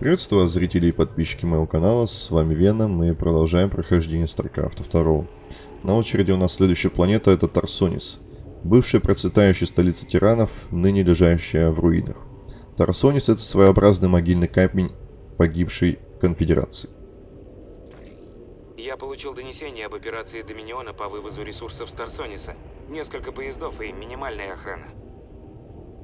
Приветствую вас, зрители и подписчики моего канала, с вами Вена, мы продолжаем прохождение StarCraft 2. На очереди у нас следующая планета, это Тарсонис. Бывшая процветающая столица тиранов, ныне лежащая в руинах. Тарсонис это своеобразный могильный камень погибшей конфедерации. Я получил донесение об операции Доминиона по вывозу ресурсов с Тарсониса. Несколько поездов и минимальная охрана.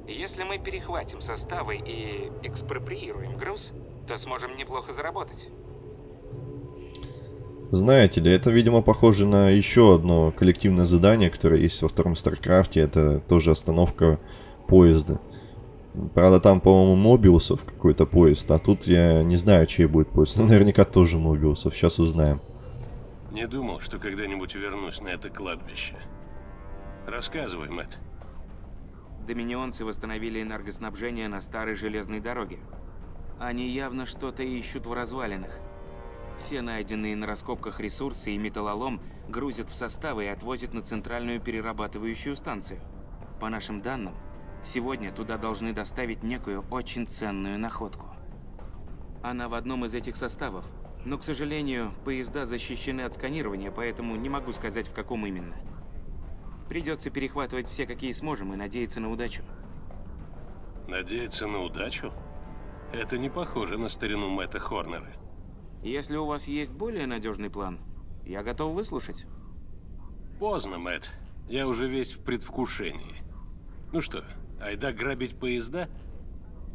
Если мы перехватим составы и экспроприируем груз, то сможем неплохо заработать. Знаете ли, это, видимо, похоже на еще одно коллективное задание, которое есть во втором StarCraft е. Это тоже остановка поезда. Правда, там, по-моему, Мобиусов какой-то поезд, а тут я не знаю, чей будет поезд. Но наверняка тоже Мобиусов, сейчас узнаем. Не думал, что когда-нибудь вернусь на это кладбище. Рассказывай, Мэтт. Доминионцы восстановили энергоснабжение на старой железной дороге. Они явно что-то ищут в развалинах. Все найденные на раскопках ресурсы и металлолом грузят в составы и отвозят на центральную перерабатывающую станцию. По нашим данным, сегодня туда должны доставить некую очень ценную находку. Она в одном из этих составов, но, к сожалению, поезда защищены от сканирования, поэтому не могу сказать, в каком именно. Придется перехватывать все, какие сможем, и надеяться на удачу. Надеяться на удачу? Это не похоже на старину Мэтта Хорнера. Если у вас есть более надежный план, я готов выслушать. Поздно, Мэтт. Я уже весь в предвкушении. Ну что, айда грабить поезда?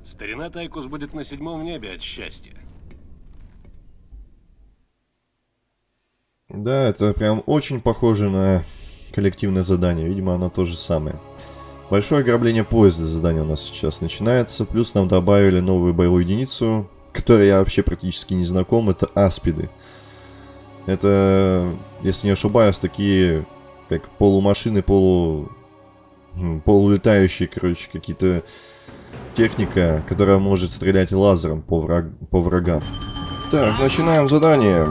Старина Тайкус будет на седьмом небе от счастья. Да, это прям очень похоже на коллективное задание. Видимо, оно то же самое. Большое ограбление поезда задание у нас сейчас начинается. Плюс нам добавили новую боевую единицу, которой я вообще практически не знаком. Это аспиды. Это, если не ошибаюсь, такие как полумашины, полу... полулетающие, короче, какие-то техника, которая может стрелять лазером по, враг... по врагам. Так, начинаем задание.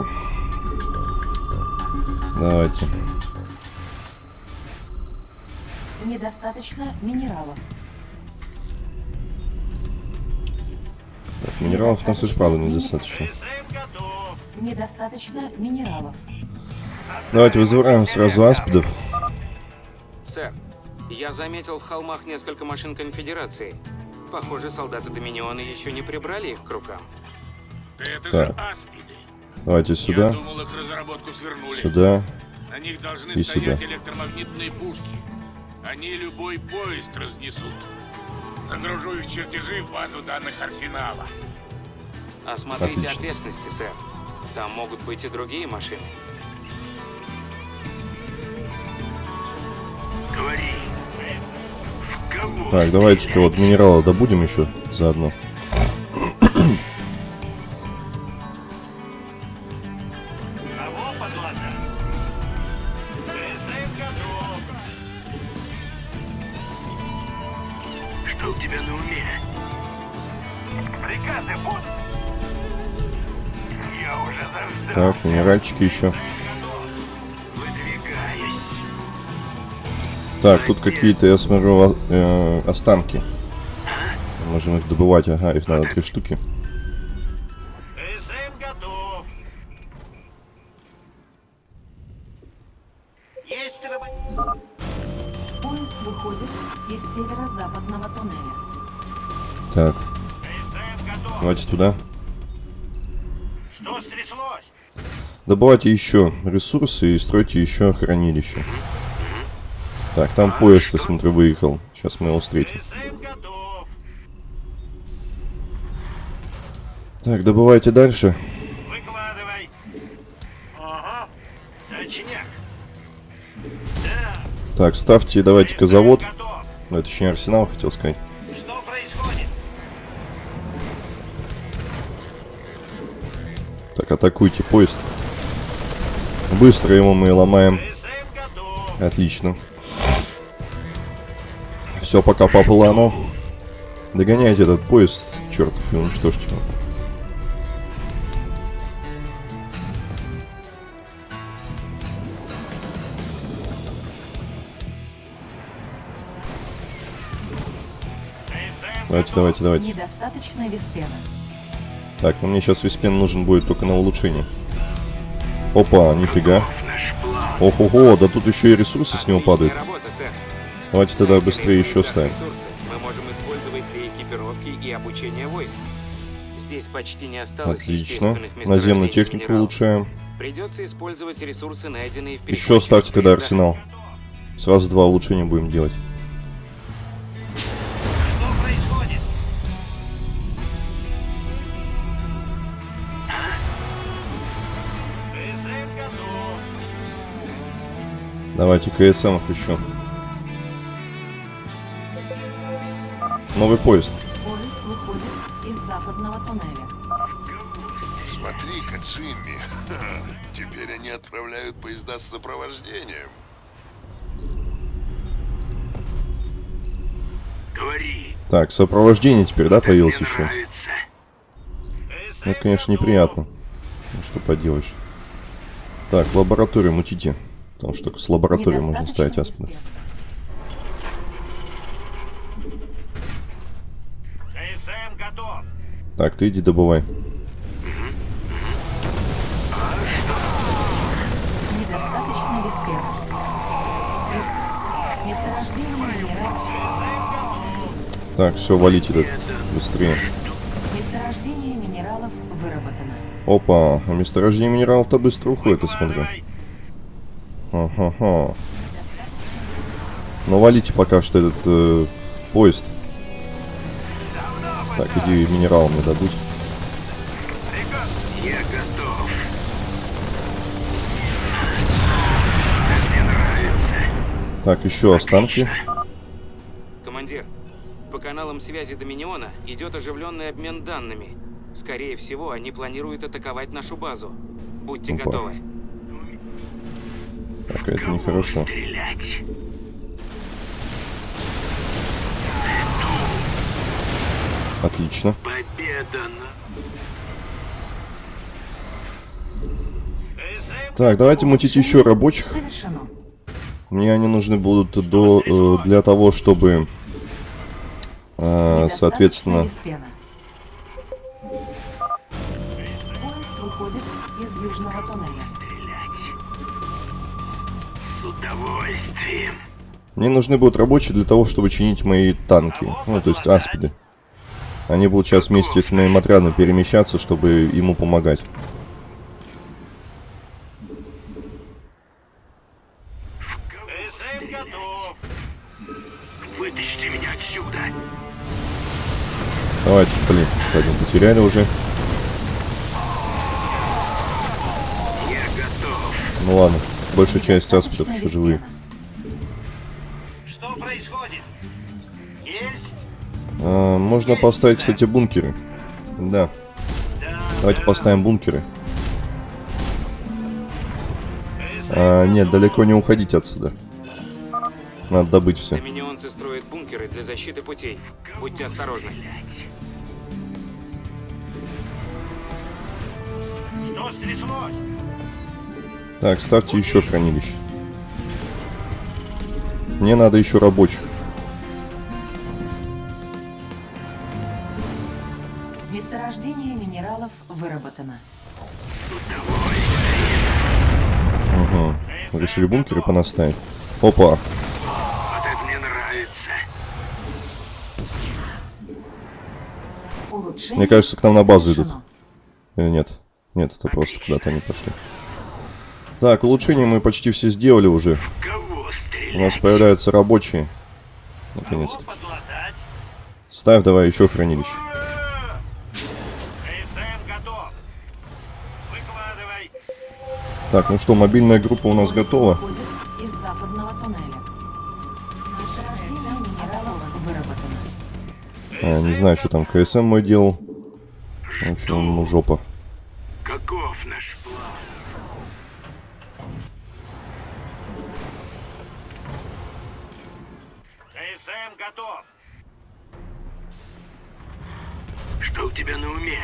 Давайте. Недостаточно минералов. Так, минералов у нас и вправду недостаточно. Недостаточно минералов. Давайте вызываем сразу аспидов. Сэр, я заметил в холмах несколько машин Конфедерации. Похоже, солдаты Доминиона еще не прибрали их к рукам. Это Так. же аспиды. Давайте Я сюда, думал, их разработку свернули. сюда. На них должны и стоять сюда. электромагнитные пушки. Они любой поезд разнесут. Загружу их чертежи в базу данных арсенала. Осмотрите Отлично. окрестности, сэр. Там могут быть и другие машины. Говори. В кого? Так, давайте-ка вот минерала добудем еще заодно. Так, минеральчики еще. Так, тут какие-то, я смотрю, э, останки. Можем их добывать, ага, их надо три штуки. Добывайте еще ресурсы и стройте еще хранилище. Так, там поезд, я смотрю, выехал. Сейчас мы его встретим. Так, добывайте дальше. Выкладывай. Ага. Так, ставьте, давайте-ка завод. Ну, это точнее арсенал, хотел сказать. Так, атакуйте поезд. Быстро его мы ломаем. Отлично. Все пока по плану. Догоняйте этот поезд, чертов, и уничтожьте его. Давайте, давайте, давайте. Недостаточно веспена. Так, ну мне сейчас виспен нужен будет только на улучшение. Опа, нифига. Ого-го, да тут еще и ресурсы с него падают. Давайте тогда быстрее еще ставим. Мы можем использовать для экипировки и обучения войск. Здесь почти не осталось Отлично. Наземную технику минералов. улучшаем. Придется использовать ресурсы, найденные в Еще ставьте тогда арсенал. Сразу два улучшения будем делать. Давайте КСМов еще. Новый поезд. Поезд выходит из западного туннеля. Смотри-ка, Джимми. Ха, Теперь они отправляют поезда с сопровождением. Говори. Так, сопровождение теперь, да, появилось еще? Ну, Это, конечно, неприятно. Ну, что поделаешь. Так, лабораторию мутите. Потому что только с лабораторией можно ставить. КСМ готов. Так, ты иди добывай. Недостаточно веспена. Вес- Месторождение минералов. Так, все, валите тут быстрее. Месторождение минералов выработано. Опа, а месторождение минералов-то быстро уходит, я смотрю. Ага-ха. Ну, валите пока что этот э, поезд. Так, иди минерал мне дадут. Я готов. Мне нравится. Так, еще останки. Командир, по каналам связи Доминиона идет оживленный обмен данными. Скорее всего, они планируют атаковать нашу базу. Будьте Опа. готовы. Так, это нехорошо. Стрелять. Отлично. Победа. Так, давайте мутить еще рабочих. Мне они нужны будут до, э, для того, чтобы, э, соответственно. Поезд выходит из южного туннеля. Удовольствием. мне нужны будут рабочие для того, чтобы чинить мои танки. Ну, то есть аспиды. Они будут сейчас вместе с моим отрядом перемещаться, чтобы ему помогать. КСМ готов. Вытащите меня отсюда. Давайте, блин, один потеряли уже. Я готов. Ну ладно, большая часть аспидов еще живые. Что происходит? Есть? А, можно поставить, кстати, бункеры. Да. Давайте поставим бункеры. А, нет, далеко не уходить отсюда. Надо добыть все. Доминионцы строят бункеры для защиты путей. Будьте осторожны. Что стряслось? Так, ставьте еще хранилище. Мне надо еще рабочих. Месторождение минералов выработано. Угу. Решили бункеры понаставить. Опа. Вот это мне нравится. Улучшение Мне кажется, к нам на базу идут. Или нет? Нет, это просто куда-то они пошли. Так, улучшения мы почти все сделали уже. У нас появляются рабочие. Наконец-то. Ставь давай еще хранилище. Так, ну что, мобильная группа у нас готова. А, не знаю, что там КСМ мой делал. В общем, ему жопа. Каков Что у тебя на уме?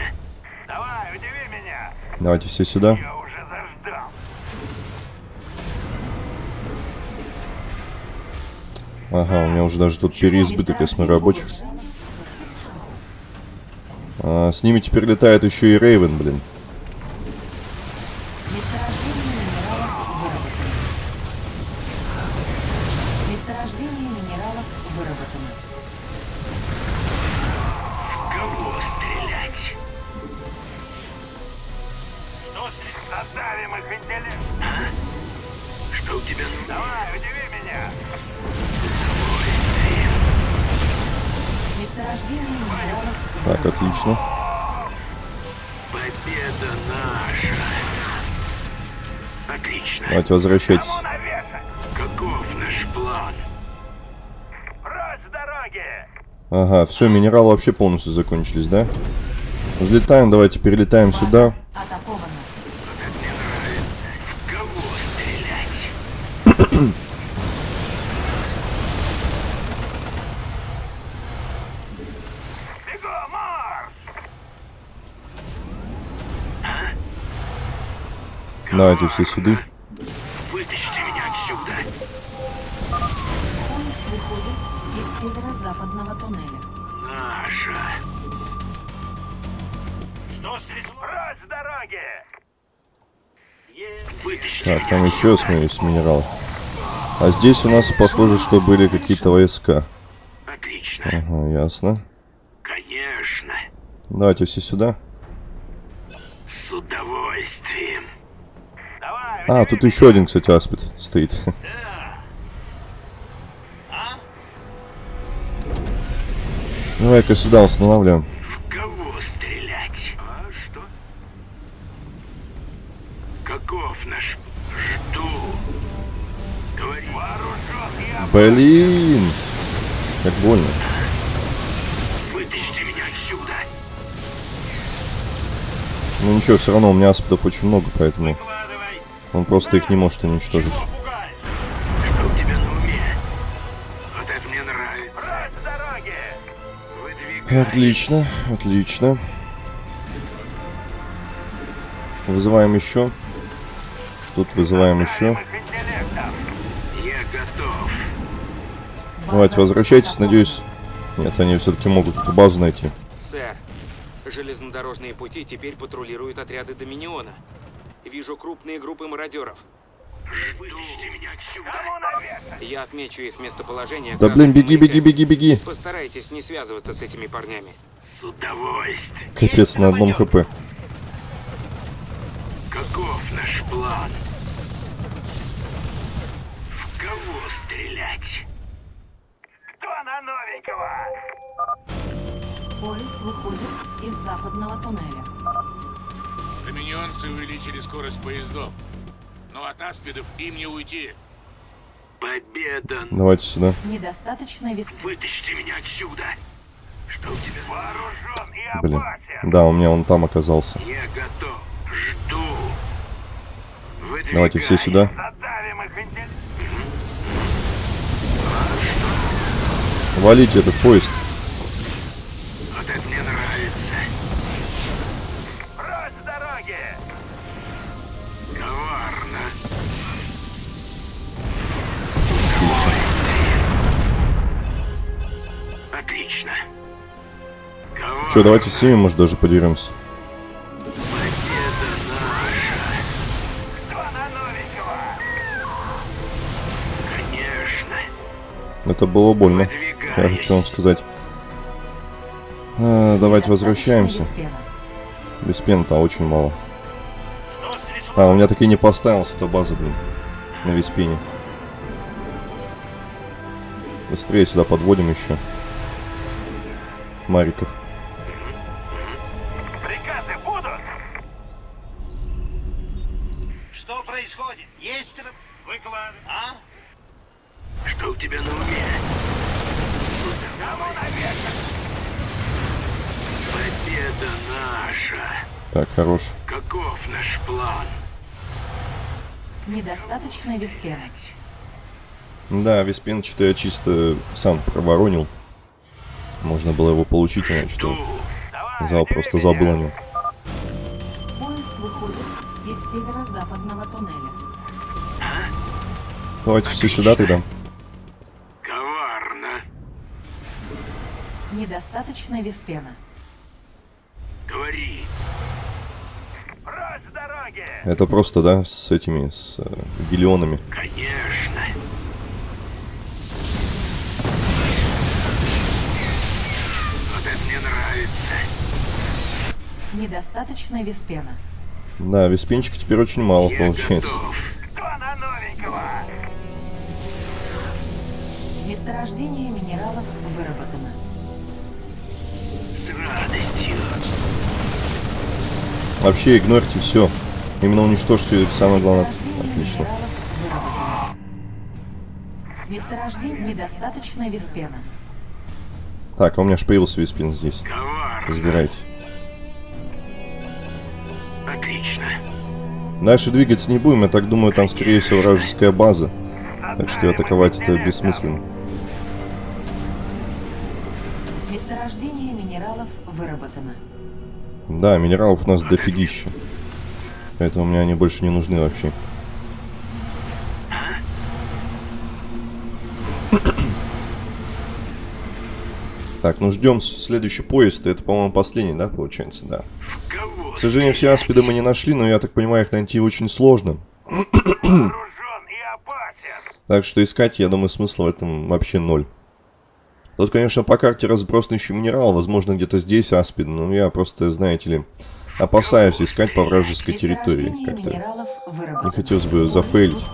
Давай, удиви меня. Давайте все сюда. Я уже заждал. Ага, у меня уже даже тут переизбыток, я смотрю, рабочих. А, с ними теперь летает еще и Рейвен, блин. Отлично. Давайте возвращайтесь. Каков наш план? Ага, все, минералы вообще полностью закончились, да? Взлетаем, давайте перелетаем сюда. атаковано. Кого стрелять? Бегом, марш! Давайте все сюда. Вытащите меня отсюда! Поезд выходит из северо-западного туннеля. Наша! Что стрелять? Прочь с дороги! Вытащите Так, там еще смеюсь минерал. А здесь у нас похоже, что были какие-то войска. Отлично. Ага, ясно. Конечно. Давайте все сюда. С удовольствием. А, тут еще один, кстати, аспид стоит. Давай-ка сюда устанавливаем. в кого стрелять? А что? Каков наш? Жду. Говори. Блин! Как больно. Вытащите меня отсюда. Ну ничего, все равно у меня аспидов очень много, поэтому. Он просто их не может уничтожить. Отлично, отлично. Вызываем еще. Тут вызываем еще. Давайте, возвращайтесь, надеюсь. Нет, они все-таки могут эту базу найти. Сэр, железнодорожные пути теперь патрулируют отряды Доминиона. Вижу крупные группы мародеров. Вытащите меня отсюда. Я отмечу их местоположение. Да блин, беги, беги, беги, беги. Постарайтесь не связываться с этими парнями. С удовольствием. Капец, на одном хп. Каков наш план? В кого стрелять? Кто на новенького? Поезд выходит из западного туннеля. Доминионцы увеличили скорость поездов. Но от аспидов им не уйти. Победа. Давайте сюда. Недостаточно вес... Вытащите меня отсюда. Что у тебя? Вооружен и Блин. Да, у меня он там оказался. Я готов. Жду. Выдвигай. Давайте все сюда. Валите этот поезд. Че, давайте с ними, может, даже подеремся. Это было больно. Я хочу вам сказать. А, давайте возвращаемся. Без пента очень мало. А, у меня таки не поставился эта база, блин. На Виспене. Быстрее сюда подводим еще. Мариков. Недостаточно веспена. Да, Виспен что-то я чисто сам проворонил. Можно было его получить, иначе что зал просто забыл о нем. Поезд выходит из северо-западного туннеля. Давайте все сюда тогда. Коварно. Недостаточно веспена. Говори. Это просто, да, с этими, с э, гелионами. Конечно. Вот это мне нравится. Недостаточно виспена. Да, виспенчика теперь очень мало Я получается. готов. Кто на новенького? Месторождение минералов выработано. С радостью. Вообще игнорьте все. Именно уничтожьте самое главное. Отлично. Месторождение недостаточно виспена. Так, а у меня аж появился виспин здесь. Коварно. Разбирайте. Отлично. Дальше двигаться не будем, я так думаю, там скорее всего вражеская база. Так что атаковать это бессмысленно. Месторождение минералов выработано. Да, минералов у нас дофигища. Поэтому мне они больше не нужны вообще. Так, ну ждем следующий поезд. Это, по-моему, последний, да, получается, да. К сожалению, все аспиды мы не нашли, но я так понимаю, их найти очень сложно. Так что искать, я думаю, смысла в этом вообще ноль. Тут, конечно, по карте разбросан еще минерал, возможно, где-то здесь аспид, но я просто, знаете ли, опасаюсь искать по вражеской территории. Как-то не хотелось бы зафейлить.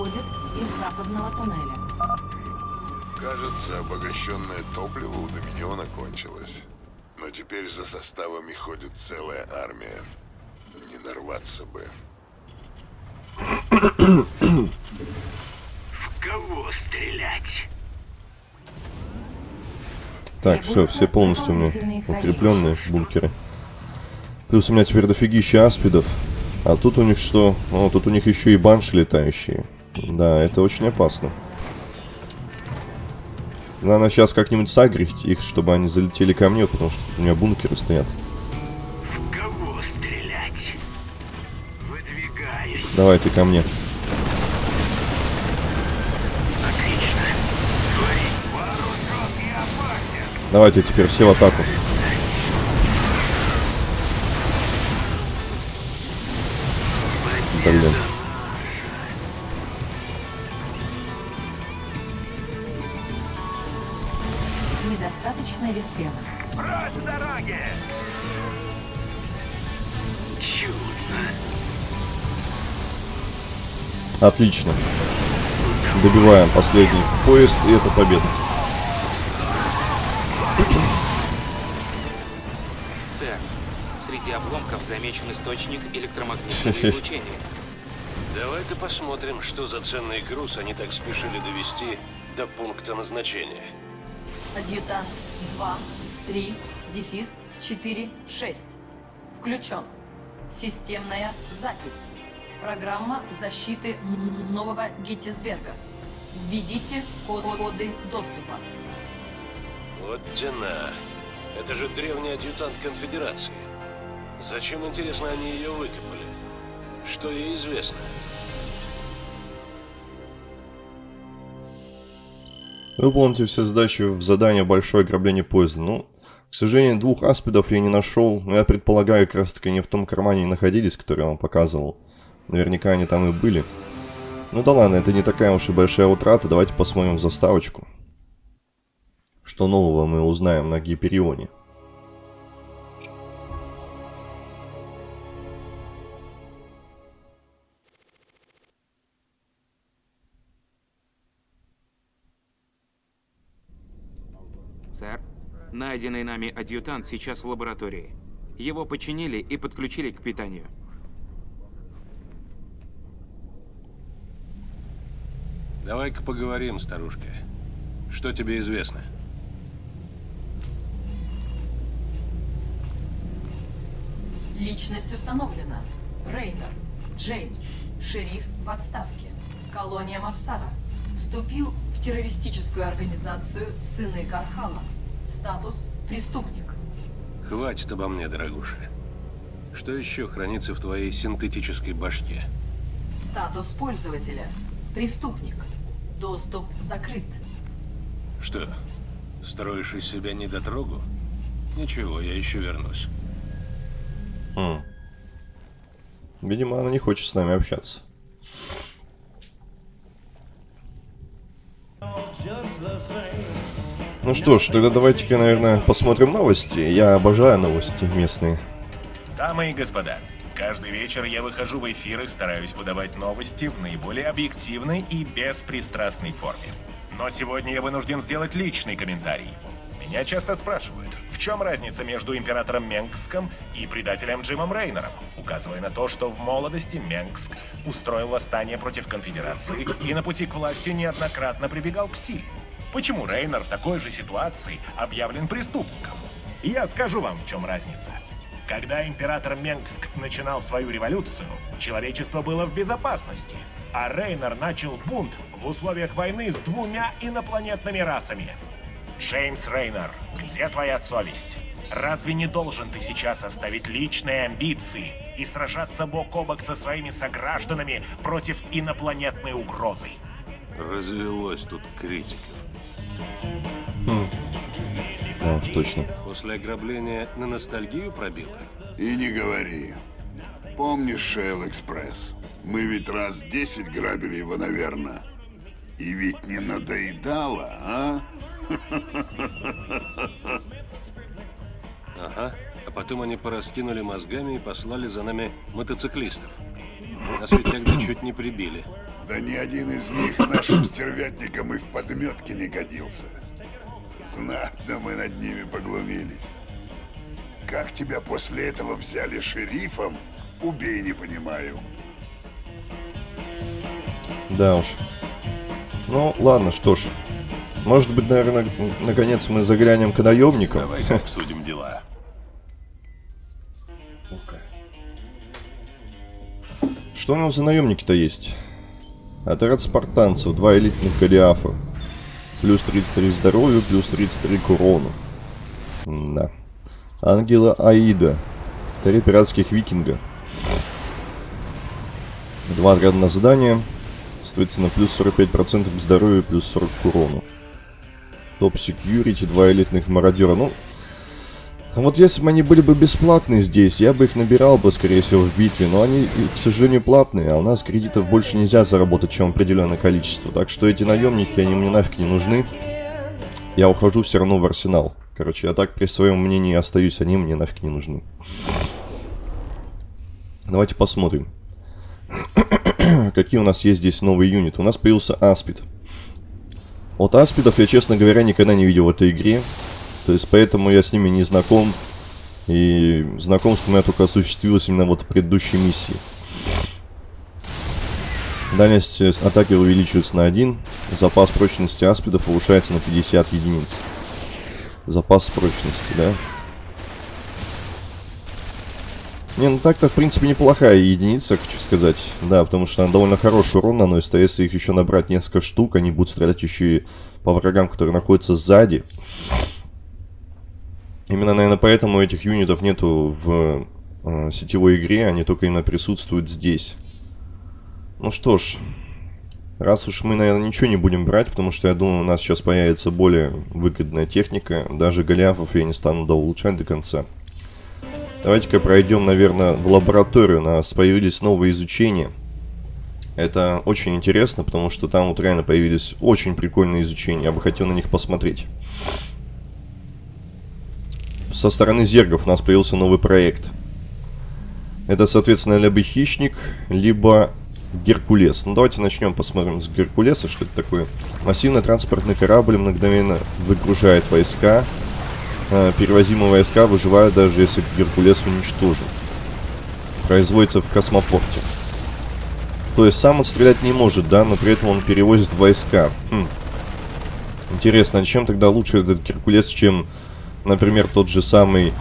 Кажется, обогащенное топливо у Доминиона кончилось. Но теперь за составами ходит целая армия. Не нарваться бы. В кого стрелять? Так, все, все полностью у меня укрепленные бункеры. Плюс у меня теперь дофигища аспидов. А тут у них что? О, тут у них еще и банши летающие. Да, это очень опасно. Надо сейчас как-нибудь сагрить их, чтобы они залетели ко мне, потому что тут у меня бункеры стоят. В кого стрелять? Выдвигаюсь. Давайте ко мне. Отлично. Опасен. Давайте теперь все в атаку. Блин. Недостаточно виспена. Прочь дороги! Чудно. Отлично. Добиваем последний поезд, и это победа. Сэр, среди обломков замечен источник электромагнитного излучения. Давай-ка посмотрим, что за ценный груз они так спешили довести до пункта назначения. Адъютант 2, 3, дефис 4, 6. Включен. Системная запись. Программа защиты нового Геттисберга. Введите код- коды доступа. Вот тена. Это же древний адъютант конфедерации. Зачем, интересно, они ее выкопали? Что ей известно? Выполните все задачи в задание «Большое ограбление поезда». Ну, к сожалению, двух аспидов я не нашел. Но я предполагаю, как раз таки они в том кармане находились, который я вам показывал. Наверняка они там и были. Ну да ладно, это не такая уж и большая утрата. Давайте посмотрим заставочку. Что нового мы узнаем на Гиперионе. Найденный нами адъютант сейчас в лаборатории. Его починили и подключили к питанию. Давай-ка поговорим, старушка. Что тебе известно? Личность установлена. Рейнер. Джеймс. Шериф в отставке. Колония Марсара. Вступил в террористическую организацию Сыны Кархала. Статус преступник. Хватит обо мне, дорогуша. Что еще хранится в твоей синтетической башке? Статус пользователя. Преступник. Доступ закрыт. Что, строишь из себя недотрогу? Ничего, я еще вернусь. Хм. Видимо, она не хочет с нами общаться. Ну что ж, тогда давайте-ка, наверное, посмотрим новости. Я обожаю новости местные. Дамы и господа, каждый вечер я выхожу в эфир и стараюсь подавать новости в наиболее объективной и беспристрастной форме. Но сегодня я вынужден сделать личный комментарий. Меня часто спрашивают, в чем разница между императором Менгском и предателем Джимом Рейнером, указывая на то, что в молодости Менгск устроил восстание против конфедерации и на пути к власти неоднократно прибегал к силе. Почему Рейнер в такой же ситуации объявлен преступником? Я скажу вам, в чем разница. Когда император Менгск начинал свою революцию, человечество было в безопасности, а Рейнер начал бунт в условиях войны с двумя инопланетными расами. Джеймс Рейнер, где твоя совесть? Разве не должен ты сейчас оставить личные амбиции и сражаться бок о бок со своими согражданами против инопланетной угрозы? Развелось тут критиков. Да уж точно. После ограбления на ностальгию пробило? И не говори. Помнишь Шейл Экспресс? Мы ведь раз десять грабили его, наверное. И ведь не надоедало, а? Ага. А потом они пораскинули мозгами и послали за нами мотоциклистов. Нас ведь тогда чуть не прибили. Да ни один из них нашим стервятникам и в подметке не годился. Знатно мы над ними поглумились. Как тебя после этого взяли шерифом, убей не понимаю. Да уж. Ну, ладно, что ж. Может быть, наверное, наконец мы заглянем к наемникам. Давайте обсудим дела. Что у нас за наемники-то есть? Отряд спартанцев, два элитных голиафа. Плюс 33 здоровью, плюс 33 к урону. Да. Ангела Аида. Три пиратских викинга. Два отряда на задание. Соответственно, плюс 45% к здоровью, плюс 40 к урону. Топ секьюрити, два элитных мародера. Ну, вот если бы они были бы бесплатные здесь, я бы их набирал бы, скорее всего, в битве. Но они, к сожалению, платные, а у нас кредитов больше нельзя заработать, чем определенное количество. Так что эти наемники, они мне нафиг не нужны. Я ухожу все равно в арсенал. Короче, я так при своем мнении остаюсь, они мне нафиг не нужны. Давайте посмотрим. Какие у нас есть здесь новые юниты. У нас появился Аспид. Вот Аспидов я, честно говоря, никогда не видел в этой игре. То есть, поэтому я с ними не знаком. И знакомство у меня только осуществилось именно вот в предыдущей миссии. Дальность атаки увеличивается на 1. Запас прочности аспидов повышается на 50 единиц. Запас прочности, да? Не, ну так-то, в принципе, неплохая единица, хочу сказать. Да, потому что она довольно хороший урон наносит, а если их еще набрать несколько штук, они будут стрелять еще и по врагам, которые находятся сзади. Именно, наверное, поэтому этих юнитов нету в э, сетевой игре, они только именно присутствуют здесь. Ну что ж, раз уж мы, наверное, ничего не будем брать, потому что я думаю, у нас сейчас появится более выгодная техника, даже голиафов я не стану доулучшать до конца. Давайте-ка пройдем, наверное, в лабораторию. У нас появились новые изучения. Это очень интересно, потому что там вот реально появились очень прикольные изучения. Я бы хотел на них посмотреть. Со стороны зергов у нас появился новый проект. Это, соответственно, либо хищник, либо Геркулес. Ну, давайте начнем, посмотрим с Геркулеса, что это такое. Массивный транспортный корабль мгновенно выгружает войска э, перевозимые войска выживают даже если Геркулес уничтожен. Производится в космопорте. То есть сам он стрелять не может, да, но при этом он перевозит войска. Хм. Интересно, а чем тогда лучше этот Геркулес, чем, например, тот же самый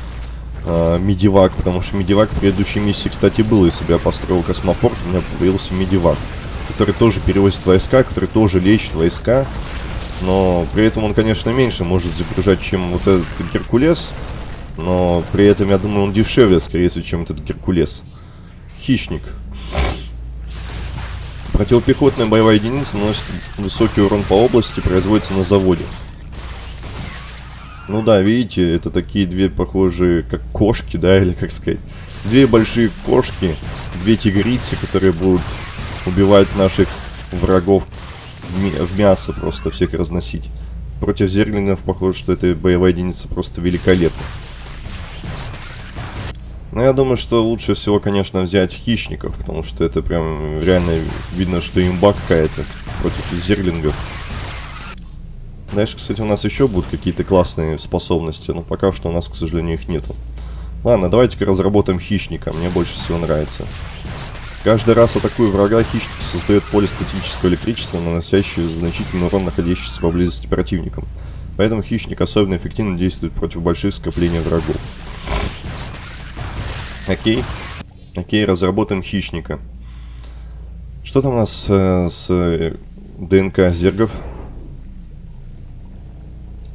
э, Медивак? Потому что Медивак в предыдущей миссии, кстати, был. Если бы я построил космопорт, у меня появился Медивак. Который тоже перевозит войска, который тоже лечит войска. Но при этом он, конечно, меньше может загружать, чем вот этот Геркулес. Но при этом, я думаю, он дешевле, скорее всего, чем этот Геркулес. Хищник. Противопехотная боевая единица наносит высокий урон по области, производится на заводе. Ну да, видите, это такие две похожие, как кошки, да, или как сказать. две большие кошки, две тигрицы, которые будут убивать наших врагов в, в мясо, просто всех разносить. Против зерлингов, похоже, что эта боевая единица просто великолепна. Но я думаю, что лучше всего, конечно, взять хищников, потому что это прям реально видно, что имба какая-то против зерлингов. Дальше, кстати, у нас еще будут какие-то классные способности, но пока что у нас, к сожалению, их нету. Ладно, давайте-ка разработаем хищника, мне больше всего нравится. Каждый раз атакуя врага, хищник создает поле статического электричества, наносящее значительный урон находящимся поблизости противникам. Поэтому хищник особенно эффективно действует против больших скоплений врагов. Окей. Окей, разработаем хищника. Что там у нас э, с э, ДНК зергов?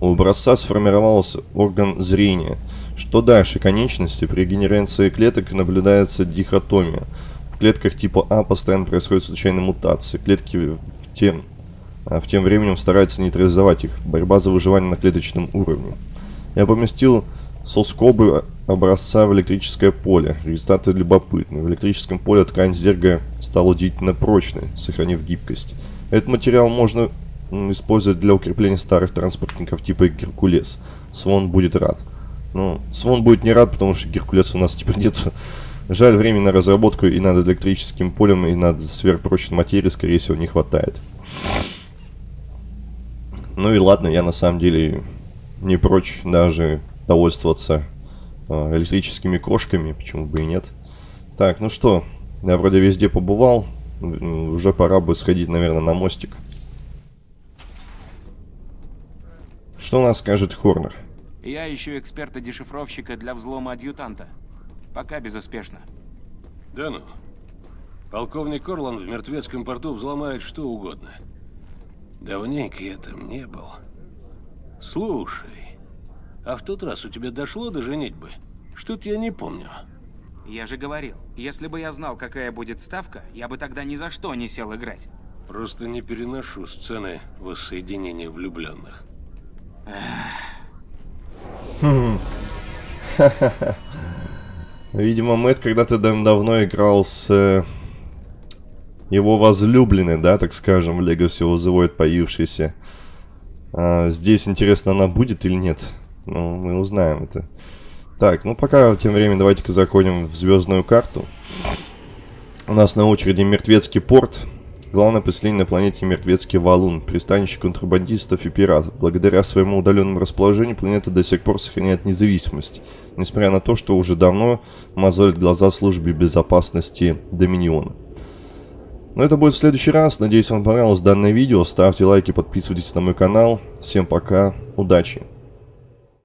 У образца сформировался орган зрения. Что дальше? Конечности. При генерации клеток наблюдается дихотомия. В клетках типа А постоянно происходят случайные мутации. Клетки в тем, а, в тем временем стараются нейтрализовать их. Борьба за выживание на клеточном уровне. Я поместил соскобы образца в электрическое поле. Результаты любопытны. В электрическом поле ткань зерга стала удивительно прочной, сохранив гибкость. Этот материал можно использовать для укрепления старых транспортников типа Геркулес. Свон будет рад. Ну, Свон будет не рад, потому что Геркулес у нас теперь нет. Жаль, времени на разработку и над электрическим полем, и над сверхпрочной материей, скорее всего, не хватает. Ну и ладно, я на самом деле не прочь даже довольствоваться э, электрическими кошками, почему бы и нет. Так, ну что, я вроде везде побывал, уже пора бы сходить, наверное, на мостик. Что у нас скажет Хорнер? Я ищу эксперта-дешифровщика для взлома адъютанта. Пока безуспешно. Да ну. Полковник Орлан в мертвецком порту взломает что угодно. Давненько я там не был. Слушай, а в тот раз у тебя дошло до женитьбы? Что-то я не помню. Я же говорил, если бы я знал, какая будет ставка, я бы тогда ни за что не сел играть. Просто не переношу сцены воссоединения влюбленных. Видимо, Мэтт когда-то дав- давно играл с э, его возлюбленной, да, так скажем, в of the Void появившейся. А, здесь, интересно, она будет или нет? Ну, мы узнаем это. Так, ну пока, тем временем, давайте-ка законим в звездную карту. У нас на очереди Мертвецкий порт. Главное поселение на планете Мертвецкий Валун, пристанище контрабандистов и пиратов. Благодаря своему удаленному расположению планета до сих пор сохраняет независимость, несмотря на то, что уже давно мозолит глаза службе безопасности Доминиона. Но это будет в следующий раз. Надеюсь, вам понравилось данное видео. Ставьте лайки, подписывайтесь на мой канал. Всем пока, удачи!